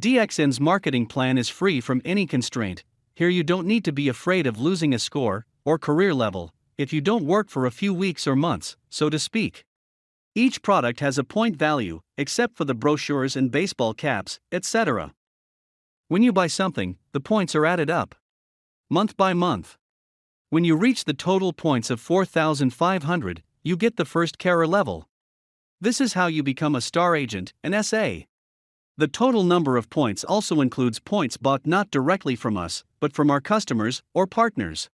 DXN's marketing plan is free from any constraint. Here you don't need to be afraid of losing a score or career level if you don't work for a few weeks or months, so to speak. Each product has a point value, except for the brochures and baseball caps, etc. When you buy something, the points are added up. Month by month. When you reach the total points of 4,500, you get the first Carat level. This is how you become a star agent, an SA. The total number of points also includes points bought not directly from us, but from our customers or partners.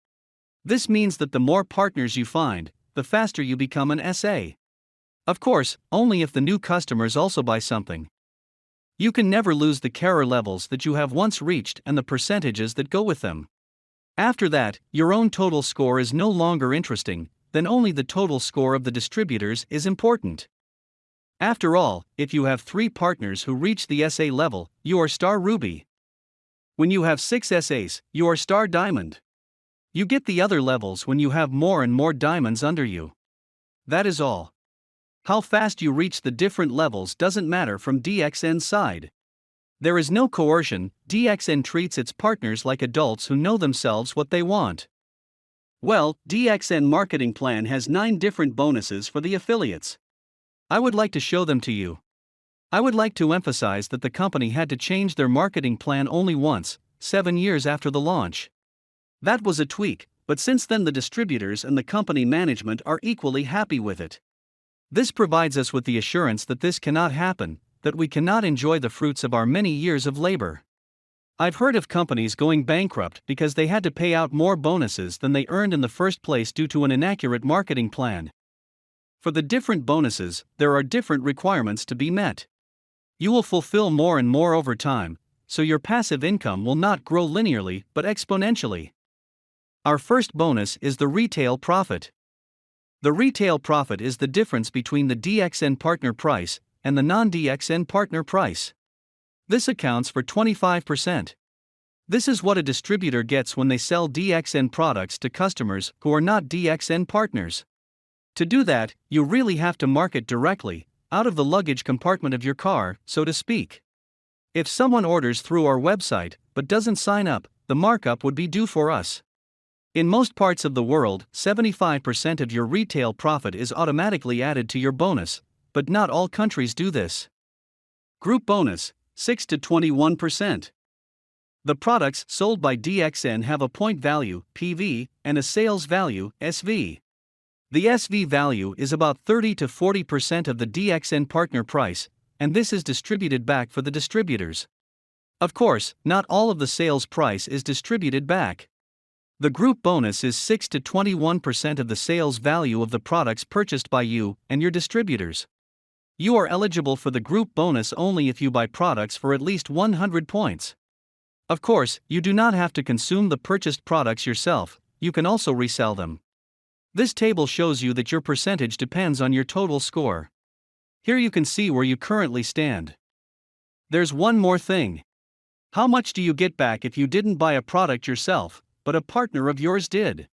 This means that the more partners you find, the faster you become an SA. Of course, only if the new customers also buy something. You can never lose the Carat levels that you have once reached and the percentages that go with them. After that, your own total score is no longer interesting, then only the total score of the distributors is important. After all, if you have three partners who reach the SA level, you are star ruby. When you have six SAs, you are star diamond. You get the other levels when you have more and more diamonds under you. That is all. How fast you reach the different levels doesn't matter from DXN's side. There is no coercion, DXN treats its partners like adults who know themselves what they want. Well, DXN marketing plan has 9 different bonuses for the affiliates. I would like to show them to you. I would like to emphasize that the company had to change their marketing plan only once, 7 years after the launch. That was a tweak, but since then the distributors and the company management are equally happy with it. This provides us with the assurance that this cannot happen, that we cannot enjoy the fruits of our many years of labor. I've heard of companies going bankrupt because they had to pay out more bonuses than they earned in the first place due to an inaccurate marketing plan. For the different bonuses, there are different requirements to be met. You will fulfill more and more over time, so your passive income will not grow linearly but exponentially. Our first bonus is the retail profit. The retail profit is the difference between the DXN partner price and the non DXN partner price. This accounts for 25%. This is what a distributor gets when they sell DXN products to customers who are not DXN partners. To do that, you really have to market directly, out of the luggage compartment of your car, so to speak. If someone orders through our website but doesn't sign up, the markup would be due for us. In most parts of the world, 75% of your retail profit is automatically added to your bonus, but not all countries do this. Group bonus 6 to 21%. The products sold by DXN have a point value, PV, and a sales value, SV. The SV value is about 30 to 40% of the DXN partner price, and this is distributed back for the distributors. Of course, not all of the sales price is distributed back. The group bonus is 6 to 21% of the sales value of the products purchased by you and your distributors. You are eligible for the group bonus only if you buy products for at least 100 points. Of course, you do not have to consume the purchased products yourself, you can also resell them. This table shows you that your percentage depends on your total score. Here you can see where you currently stand. There's one more thing. How much do you get back if you didn't buy a product yourself, but a partner of yours did.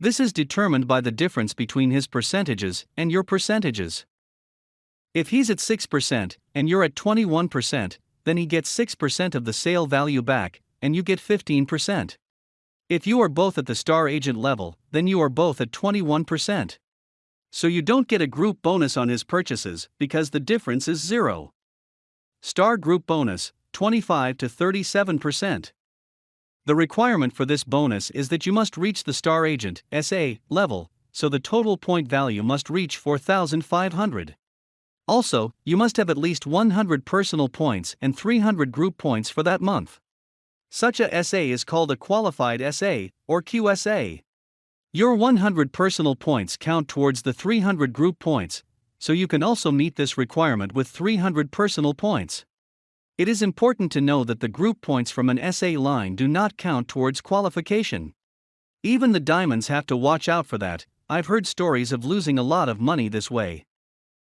This is determined by the difference between his percentages and your percentages. If he's at 6% and you're at 21%, then he gets 6% of the sale value back, and you get 15%. If you are both at the star agent level, then you are both at 21%. So you don't get a group bonus on his purchases because the difference is zero. Star group bonus 25 to 37%. The requirement for this bonus is that you must reach the star agent SA level, so the total point value must reach 4500. Also, you must have at least 100 personal points and 300 group points for that month. Such a SA is called a qualified SA or QSA. Your 100 personal points count towards the 300 group points, so you can also meet this requirement with 300 personal points. It is important to know that the group points from an SA line do not count towards qualification. Even the diamonds have to watch out for that, I've heard stories of losing a lot of money this way.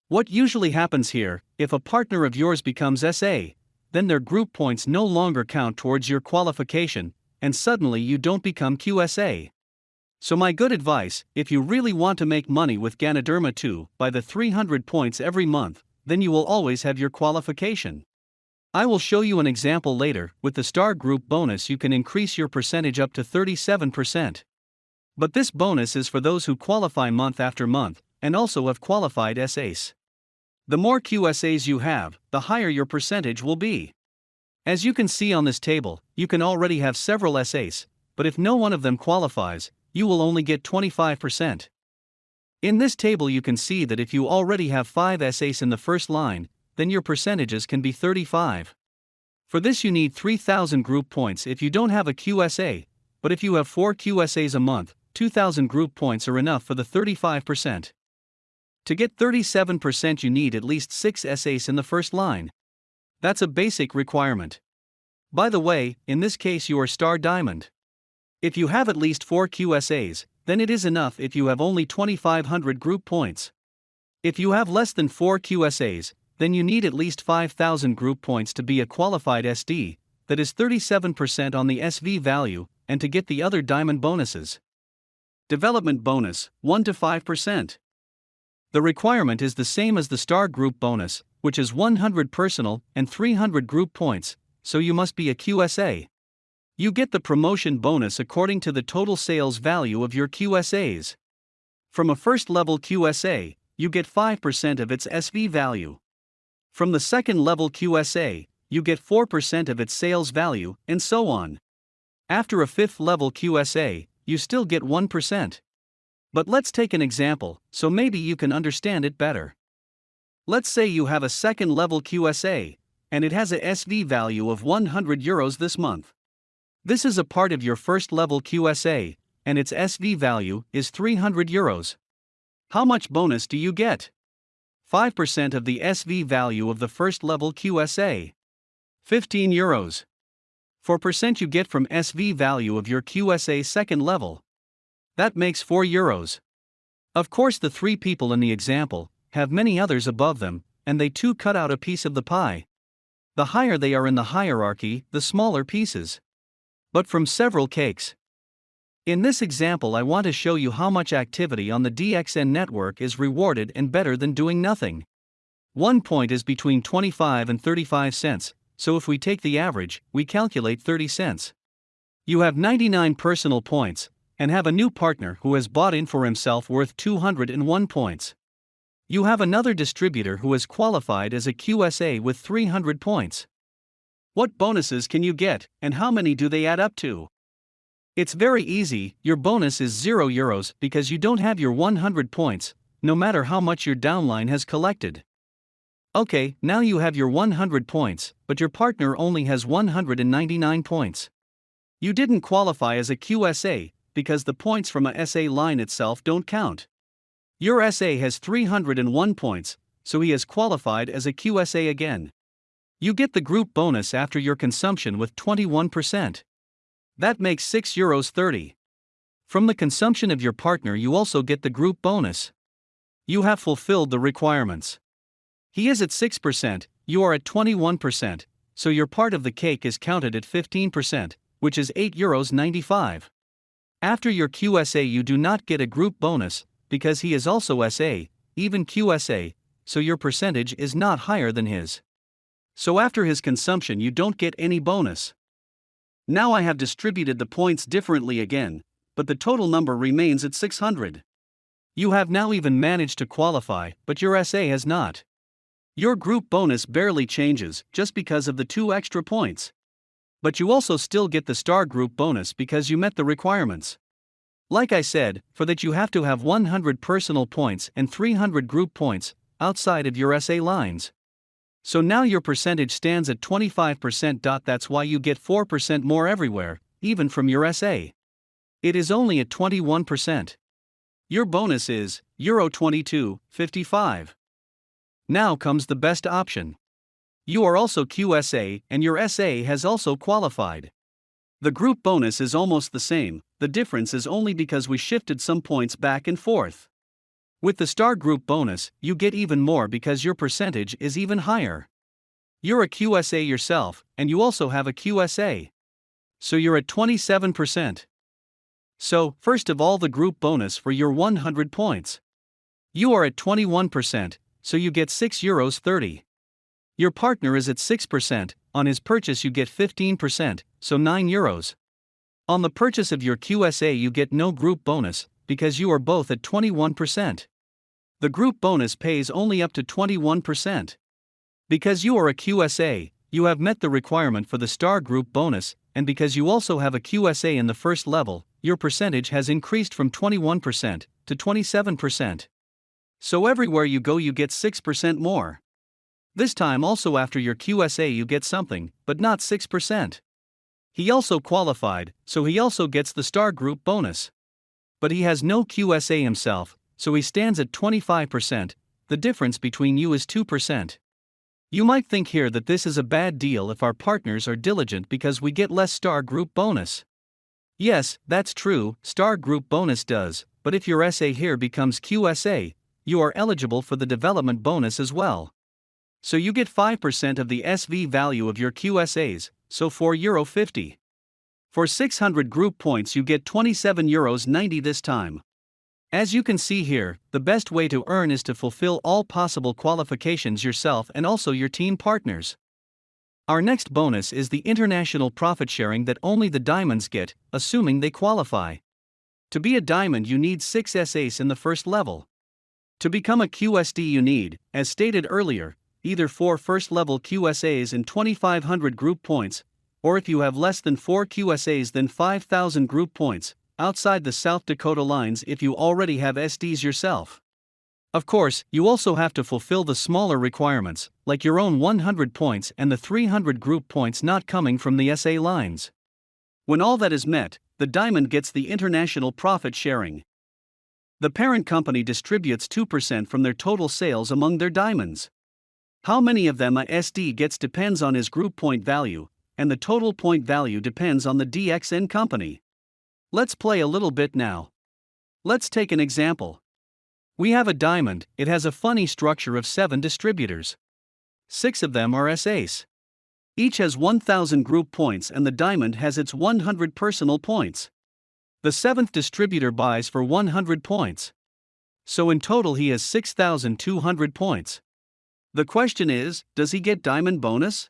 What usually happens here, if a partner of yours becomes SA, then their group points no longer count towards your qualification, and suddenly you don't become QSA. So, my good advice if you really want to make money with Ganoderma 2 buy the 300 points every month, then you will always have your qualification. I will show you an example later. With the star group bonus, you can increase your percentage up to 37%. But this bonus is for those who qualify month after month and also have qualified SAs. The more QSAs you have, the higher your percentage will be. As you can see on this table, you can already have several SAs, but if no one of them qualifies, you will only get 25%. In this table, you can see that if you already have 5 SAs in the first line, then your percentages can be 35. For this, you need 3000 group points if you don't have a QSA, but if you have 4 QSAs a month, 2000 group points are enough for the 35%. To get 37%, you need at least 6 SAs in the first line. That's a basic requirement. By the way, in this case, you are star diamond. If you have at least 4 QSAs, then it is enough if you have only 2500 group points. If you have less than 4 QSAs, then you need at least 5000 group points to be a qualified SD, that is 37% on the SV value, and to get the other diamond bonuses. Development bonus 1 to 5%. The requirement is the same as the star group bonus, which is 100 personal and 300 group points, so you must be a QSA. You get the promotion bonus according to the total sales value of your QSAs. From a first level QSA, you get 5% of its SV value. From the second level QSA, you get 4% of its sales value, and so on. After a fifth level QSA, you still get 1%. But let's take an example, so maybe you can understand it better. Let's say you have a second level QSA, and it has a SV value of 100 euros this month. This is a part of your first level QSA, and its SV value is 300 euros. How much bonus do you get? 5% of the SV value of the first level QSA. 15 euros. 4% you get from SV value of your QSA second level. That makes 4 euros. Of course, the three people in the example have many others above them, and they too cut out a piece of the pie. The higher they are in the hierarchy, the smaller pieces. But from several cakes. In this example, I want to show you how much activity on the DXN network is rewarded and better than doing nothing. One point is between 25 and 35 cents, so if we take the average, we calculate 30 cents. You have 99 personal points, and have a new partner who has bought in for himself worth 201 points. You have another distributor who has qualified as a QSA with 300 points. What bonuses can you get, and how many do they add up to? It's very easy, your bonus is 0 euros because you don't have your 100 points, no matter how much your downline has collected. Okay, now you have your 100 points, but your partner only has 199 points. You didn't qualify as a QSA because the points from a SA line itself don't count. Your SA has 301 points, so he has qualified as a QSA again. You get the group bonus after your consumption with 21%. That makes 6 euros 30. From the consumption of your partner, you also get the group bonus. You have fulfilled the requirements. He is at 6%, you are at 21%, so your part of the cake is counted at 15%, which is 8 euros 95. After your QSA, you do not get a group bonus, because he is also SA, even QSA, so your percentage is not higher than his. So after his consumption, you don't get any bonus. Now I have distributed the points differently again, but the total number remains at 600. You have now even managed to qualify, but your SA has not. Your group bonus barely changes just because of the two extra points. But you also still get the star group bonus because you met the requirements. Like I said, for that you have to have 100 personal points and 300 group points outside of your SA lines. So now your percentage stands at 25%. That's why you get 4% more everywhere, even from your SA. It is only at 21%. Your bonus is Euro 22.55. Now comes the best option. You are also QSA and your SA has also qualified. The group bonus is almost the same, the difference is only because we shifted some points back and forth. With the star group bonus, you get even more because your percentage is even higher. You're a QSA yourself, and you also have a QSA. So you're at 27%. So, first of all, the group bonus for your 100 points. You are at 21%, so you get 6 euros 30. Your partner is at 6%, on his purchase you get 15%, so 9 euros. On the purchase of your QSA, you get no group bonus, because you are both at 21%. The group bonus pays only up to 21%. Because you are a QSA, you have met the requirement for the star group bonus, and because you also have a QSA in the first level, your percentage has increased from 21% to 27%. So everywhere you go, you get 6% more. This time, also after your QSA, you get something, but not 6%. He also qualified, so he also gets the star group bonus. But he has no QSA himself, so he stands at 25%, the difference between you is 2%. You might think here that this is a bad deal if our partners are diligent because we get less star group bonus. Yes, that's true, star group bonus does, but if your SA here becomes QSA, you are eligible for the development bonus as well. So you get 5% of the SV value of your QSAs, so 4 euro 50. For 600 group points you get 27 euros 90 this time. As you can see here, the best way to earn is to fulfill all possible qualifications yourself and also your team partners. Our next bonus is the international profit sharing that only the diamonds get, assuming they qualify. To be a diamond, you need 6 SAs in the first level. To become a QSD, you need, as stated earlier, either four first level QSAs and 2500 group points, or if you have less than 4 QSAs, then 5000 group points, outside the South Dakota lines if you already have SDs yourself. Of course, you also have to fulfill the smaller requirements, like your own 100 points and the 300 group points not coming from the SA lines. When all that is met, the diamond gets the international profit sharing. The parent company distributes 2% from their total sales among their diamonds. How many of them a SD gets depends on his group point value, and the total point value depends on the DXN company. Let's play a little bit now. Let's take an example. We have a diamond, it has a funny structure of 7 distributors. 6 of them are SAs. Each has 1000 group points and the diamond has its 100 personal points. The seventh distributor buys for 100 points. So in total he has 6200 points. The question is, does he get diamond bonus?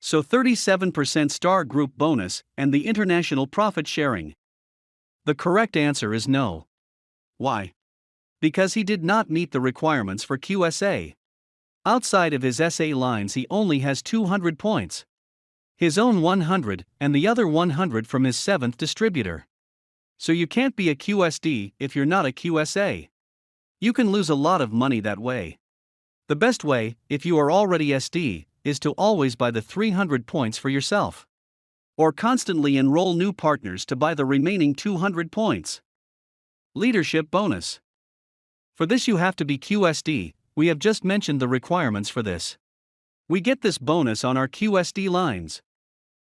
So 37% star group bonus and the international profit sharing. The correct answer is no. Why? Because he did not meet the requirements for QSA. Outside of his SA lines, he only has 200 points. His own 100, and the other 100 from his seventh distributor. So you can't be a QSD if you're not a QSA. You can lose a lot of money that way. The best way, if you are already SD, is to always buy the 300 points for yourself or constantly enroll new partners to buy the remaining 200 points. Leadership Bonus For this, you have to be QSD, we have just mentioned the requirements for this. We get this bonus on our QSD lines.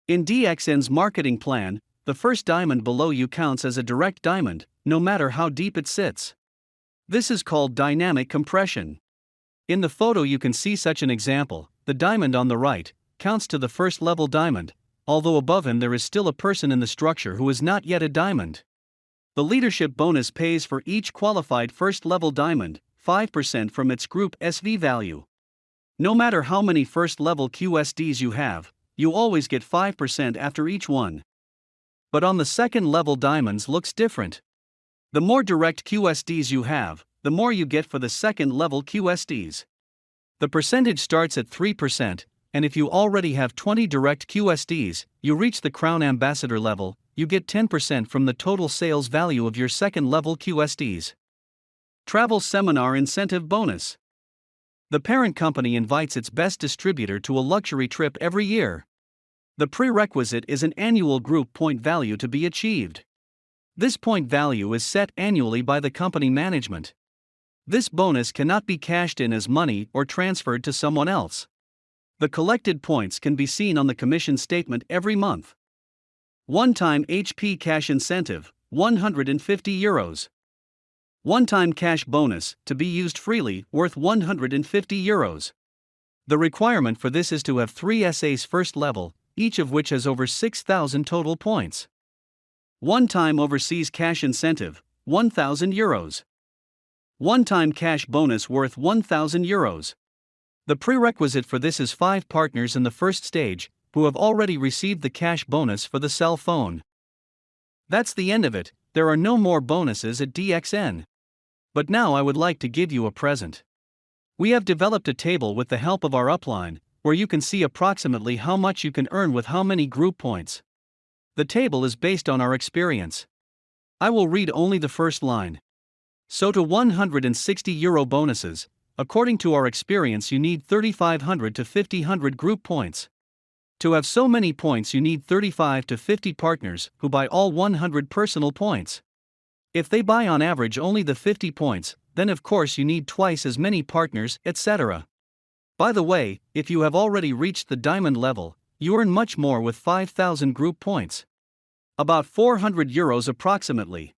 In DXN's marketing plan, the first diamond below you counts as a direct diamond, no matter how deep it sits. This is called dynamic compression. In the photo, you can see such an example the diamond on the right counts to the first level diamond, although above him there is still a person in the structure who is not yet a diamond. The leadership bonus pays for each qualified first level diamond 5% from its group SV value. No matter how many first level QSDs you have, you always get 5% after each one. But on the second level diamonds looks different. The more direct QSDs you have, the more you get for the second level QSDs. The percentage starts at 3%, and if you already have 20 direct QSDs, you reach the Crown Ambassador level, you get 10% from the total sales value of your second level QSDs. Travel Seminar Incentive Bonus The parent company invites its best distributor to a luxury trip every year. The prerequisite is an annual group point value to be achieved. This point value is set annually by the company management. This bonus cannot be cashed in as money or transferred to someone else. The collected points can be seen on the commission statement every month. One time HP cash incentive 150 euros. One time cash bonus to be used freely worth 150 euros. The requirement for this is to have three SAs first level, each of which has over 6,000 total points. One time overseas cash incentive 1,000 euros. One time cash bonus worth 1,000 euros. The prerequisite for this is five partners in the first stage, who have already received the cash bonus for the cell phone. That's the end of it, there are no more bonuses at DXN. But now I would like to give you a present. We have developed a table with the help of our upline, where you can see approximately how much you can earn with how many group points. The table is based on our experience. I will read only the first line. So to 160 euro bonuses, according to our experience, you need 3500 to 5000 group points. To have so many points, you need 35 to 50 partners who buy all 100 personal points. If they buy on average only the 50 points, then of course you need twice as many partners, etc. By the way, if you have already reached the diamond level, you earn much more with 5000 group points. About 400 euros approximately.